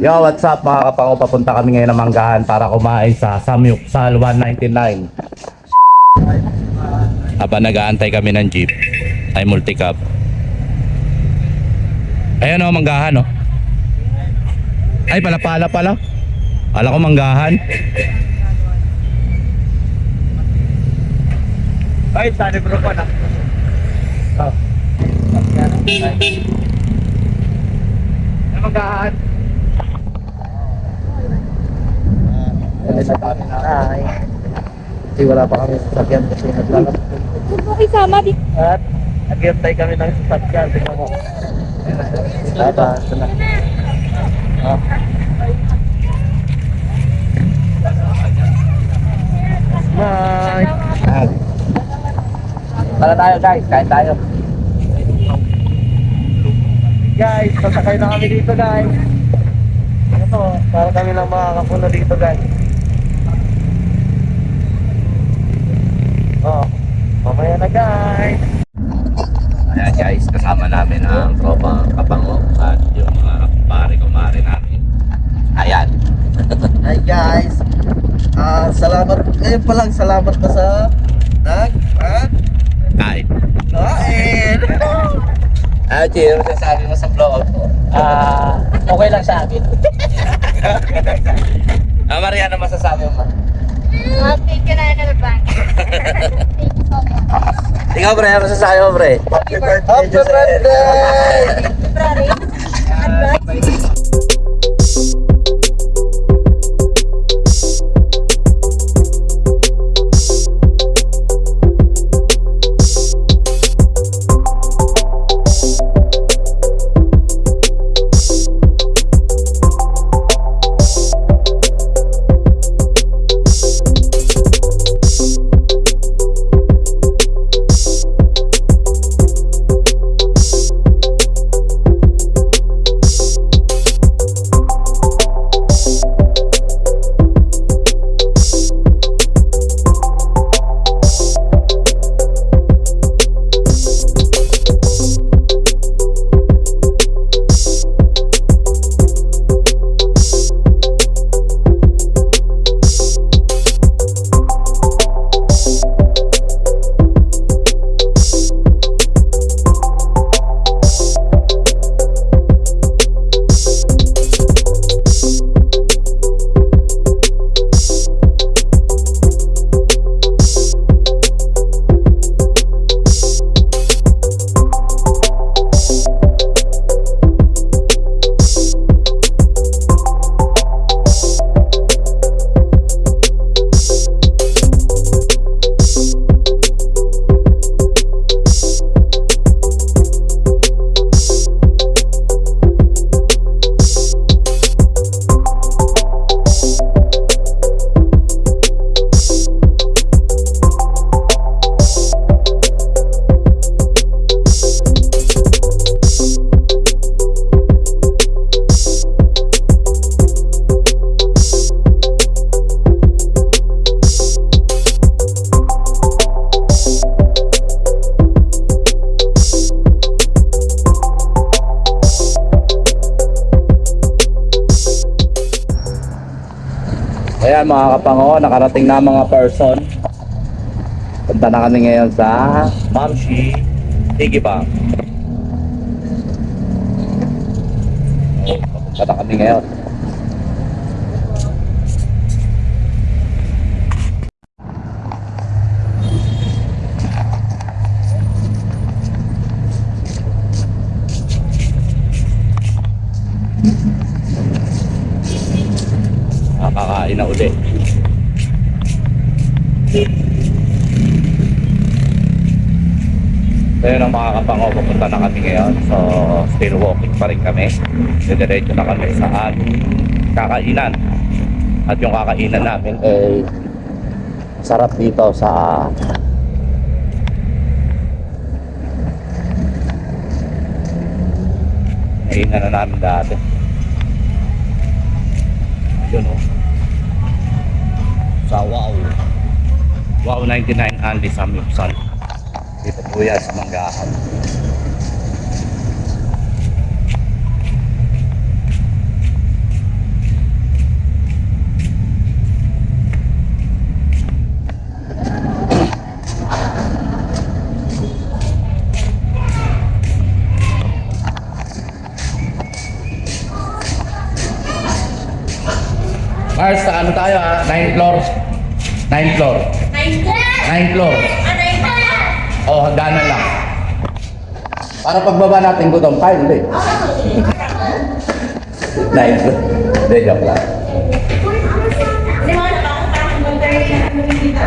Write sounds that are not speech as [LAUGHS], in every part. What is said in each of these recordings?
Yo, what's up mga kapango? Papunta kami ngayon ng Manggahan para kumain sa Samyuksal 199. Habang nag-aantay kami ng jeep, ay multicab. Ayan o, Manggahan o. Ay, palapala pala. Kala ko Manggahan. Ay, sana bro pa na. Oh. Ano magahan? Ay. Kasi wala pa kami sasakyan kasi naglalap. Huwag mo isama di. At naghihintay kami ng sasakyan. Tingnan mo. Tama, ito na. Ah. Bye. Tara tayo guys, kain tayo. Guys, sasakay na kami dito guys. Ito, para kami lang makakapuno dito guys. Na guys. Ayan guys, kasama namin ang tropa kapango at yung mga pare-kumare namin. Ayan. Hi guys. Ah, salamat ngayon pa lang salamat na sa nag ah, Kain. kain. Ah, ano sasabi mo sa vlog ko? Ah, okay lang sa akin. Ah, Mariana, masasabi mo? Happy ka na na bank. Thank you so much. Ikaw, pre, ano masasabi mo, pre? Happy birthday. Happy birthday. February. Advance. Mga kapango, nakarating na mga person. Punta na kami ngayon sa Mamshi Tigibang. Papunta na kami ngayon. Na uli. So yun ang mga kapango, pupunta na kami ngayon. So still walking pa rin kami. Didiretso na kami sa aming kakainan. At yung kakainan namin ay sarap dito sa Kainan na namin dati. Yun o sa Wow Wow 99 Andy Samyupsal dito po yan sa Manggahan Mars, ano tayo ha? 9 floors. 9th floor. 9th floor. Oh, hagdanan lang. Para pagbaba natin gutom, kaya hindi. 9th floor. Hindi, joke lang.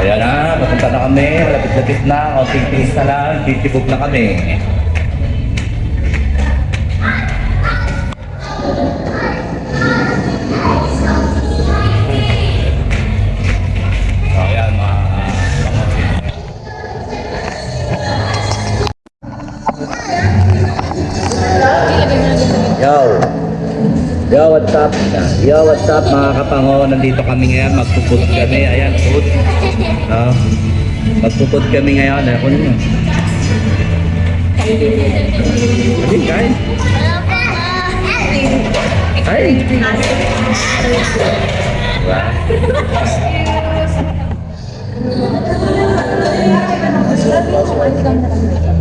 Ayan na, papunta na kami. Malapit-lapit na. Konting tiis na lang. Titibog na kami. Yo, what's up mga kapango? Nandito kami ngayon. Magpuput kami. Ayan, put. No? Magpuput kami ngayon. Ano nyo? Hindi, kain. Kain. Diba?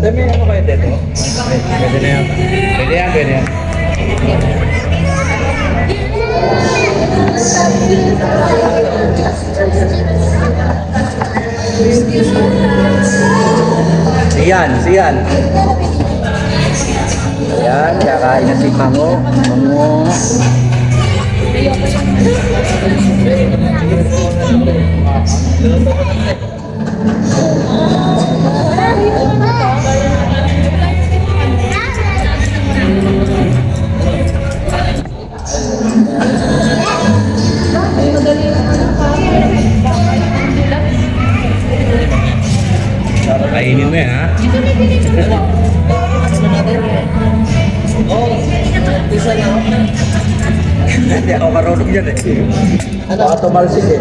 Dami ano kayo dito? Pwede na yan. Pwede yan, pwede yan. Sian, sian. Ayan, cara ini si Mango. Mango. Baka tumalsik eh.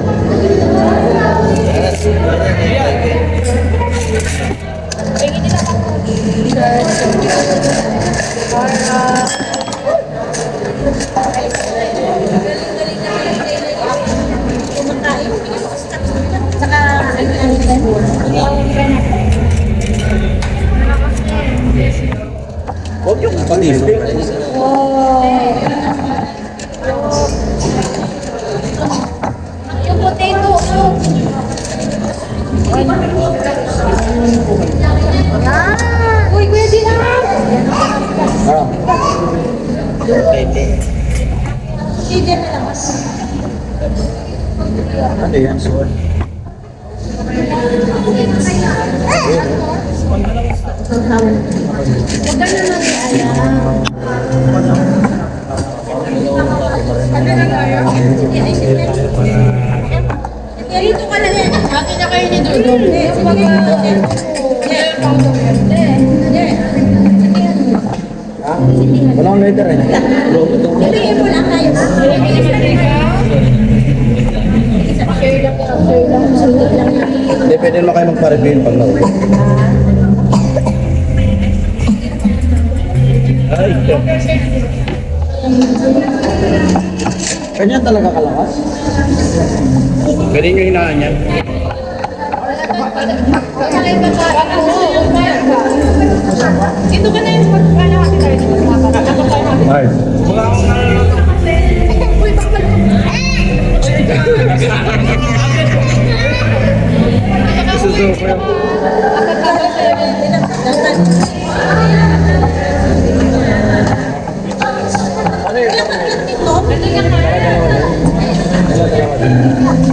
Huwag yung panisip. Yung Ah. Pwede. Hindi na lang. Ano yan? Suwan. Huwag ka na mag-alam. Dito ka na din. Akin na kayo ni Dodo. Hindi, yung mga... Walang letter eh. Ibigay mo lang tayo. Share lang share lang. Sunod lang. Hindi, pwede naman kayo magpa-review pag nauwi. Ay, Ganyan talaga kalakas? pwede nyo hinaan yan. Dito ka na yung magkano kasi tayo dito sa mga Ako tayo natin. Mars. Uy, bakal mo. Diyan,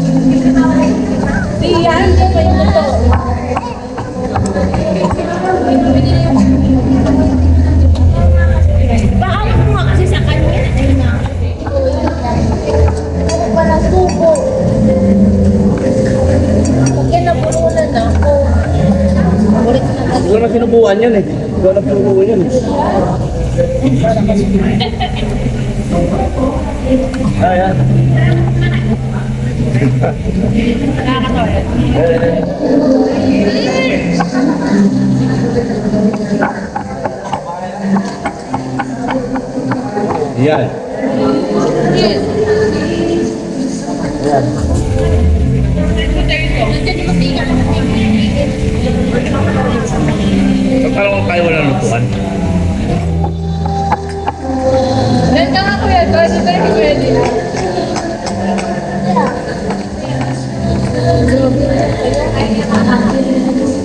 na lang. Ikaw na sinubuan yan eh. Ikaw na sinubuan yan kalau kayu udah lupuan dan kan aku ya guys itu yang gue di Thank.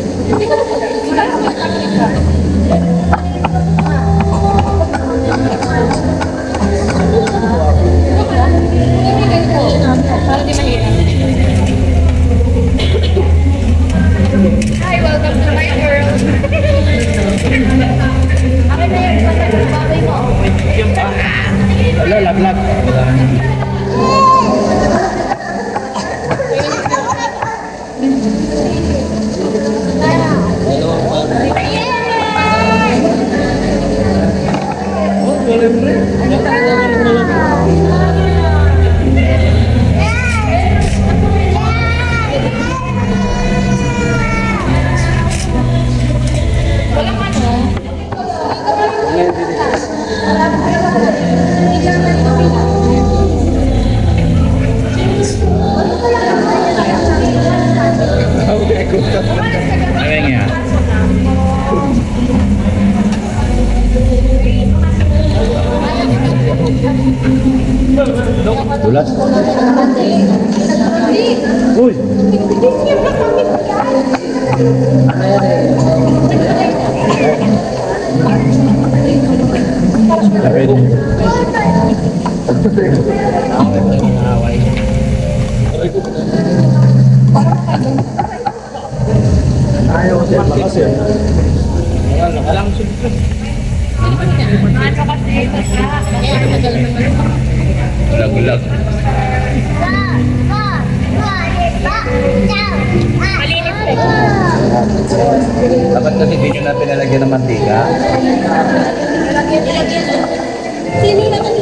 Ayaw kasi lakas eh. Ayaw, nakalang siyempre. Gulag-gulag. Dapat kasi hindi nyo na pinalagyan ng mantika. Pinalagyan-lagyan. Sino naman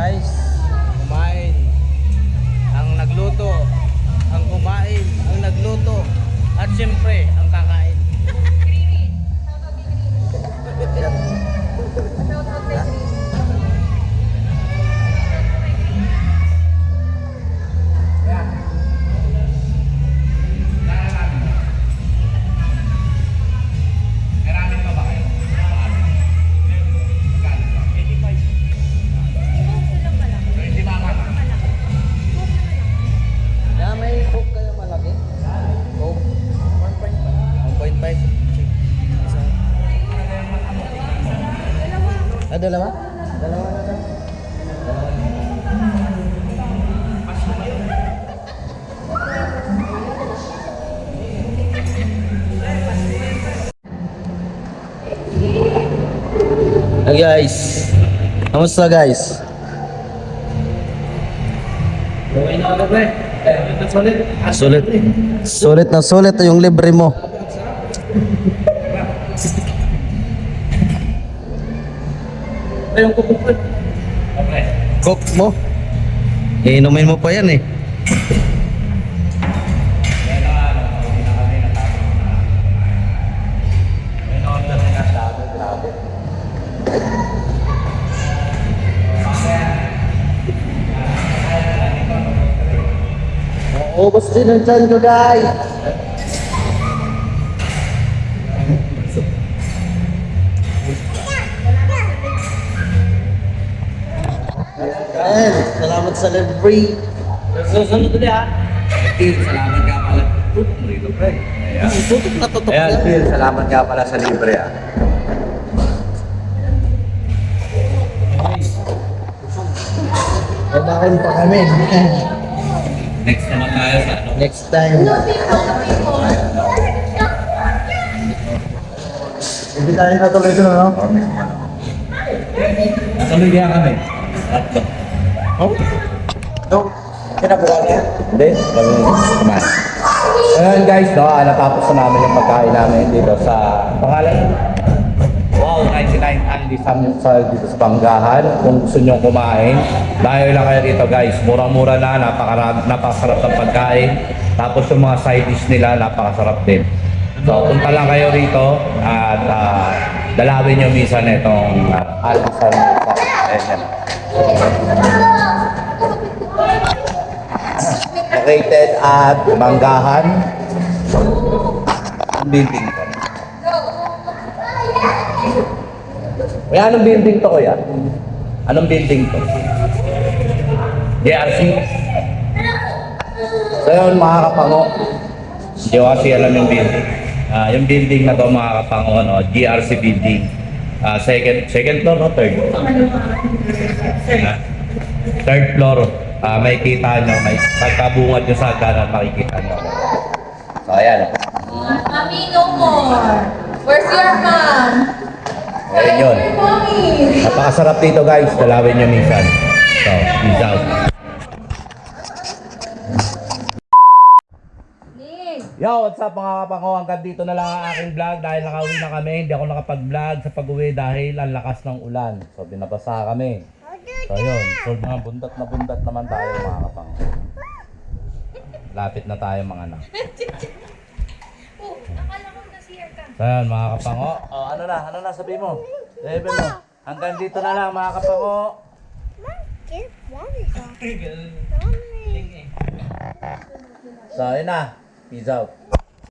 atrás. Ah, dalawa? Dalawa na lang. Hey guys, kamusta guys? Sulit. Sulit na sulit yung libre mo. Cook mo. Iinumin mo pa yan eh. Ubus din ang tiyan ko guys. Libre. Susunod ulit ha. Phil, salamat nga pala. Pre. Ayan. Tutok na tutok Ayan, yan. Phil, salamat nga pala sa libre ah. Babakin pa kami. Next naman tayo sa ano. Next time. Hindi tayo natuloy ito, no? Tuloy kaya kami. Oh? No. Kinabuha niya? Hindi, kami kumain. Ayan guys, no, ah, natapos na namin yung pagkain namin dito sa pangalan. Wow, 99 only sam sa dito sa Banggahan. Kung gusto nyo kumain, dahil lang kayo dito guys. Mura-mura na, napakarami, napakasarap ng pagkain. Tapos yung mga side dish nila, napakasarap din. So, punta lang kayo rito at uh, dalawin nyo minsan itong uh, Albisan. Ayan yan. Located at Manggahan. Ang building ko. Kuya, anong building to kuya? Anong building to? JRC? So yun mga kapango. Kasi alam yung building. Ah, yung building na to mga kapango, no? GRC building. Ah, second, second floor no? Third? Ah, third floor. Ah, may kita nyo, may pagkabungat nyo sa hagdanan, makikita nyo. So ayan. Mommy, no more. Where's your mom? Ayan yun. Napakasarap dito guys. Dalawin nyo minsan. So, peace out. Yo, what's up mga kapango? Hanggang dito na lang ang aking vlog dahil nakauwi na kami. Hindi ako nakapag-vlog sa pag-uwi dahil ang lakas ng ulan. So, binabasa kami. So, yun. So, mga bundat na bundat naman tayo mga kapango. Lapit na tayo mga anak. [LAUGHS] Oh, akala ko ka. So, yun mga kapango. Oh, ano na? Ano na sabi mo? Sabi mo. Hanggang dito na lang mga kapango. [LAUGHS] So, yun na. Peace out.